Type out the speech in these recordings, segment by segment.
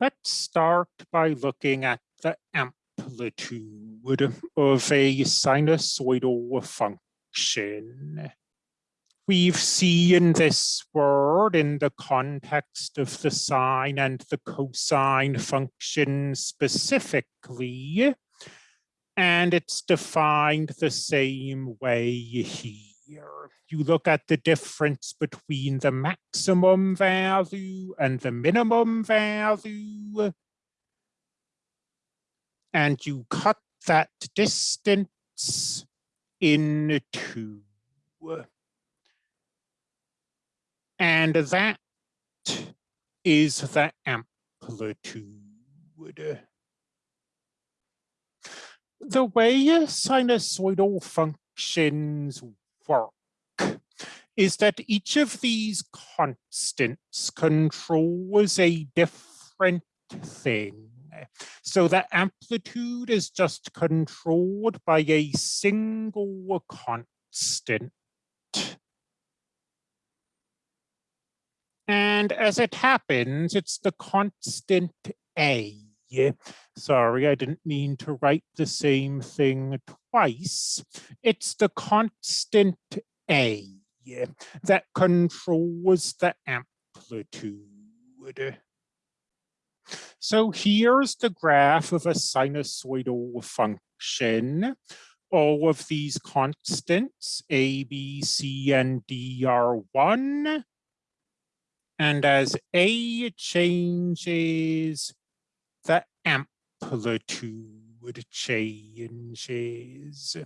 Let's start by looking at the amplitude of a sinusoidal function. We've seen this word in the context of the sine and the cosine function specifically, and it's defined the same way here here. You look at the difference between the maximum value and the minimum value. And you cut that distance in two. And that is the amplitude. The way a sinusoidal functions work is that each of these constants controls a different thing. So the amplitude is just controlled by a single constant. And as it happens, it's the constant A. Sorry, I didn't mean to write the same thing twice. It's the constant A that controls the amplitude. So here's the graph of a sinusoidal function. All of these constants, A, B, C, and D are one. And as A changes, the amplitude changes.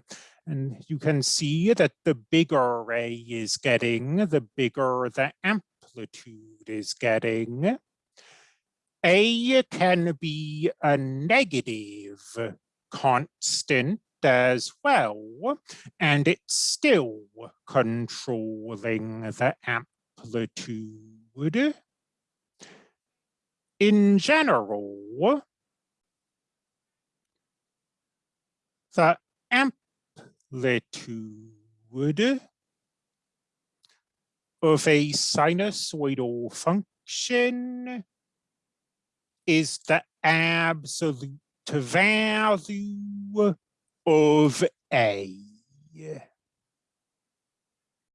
And you can see that the bigger A is getting, the bigger the amplitude is getting. A can be a negative constant as well, and it's still controlling the amplitude. In general, the amplitude of a sinusoidal function is the absolute value of A.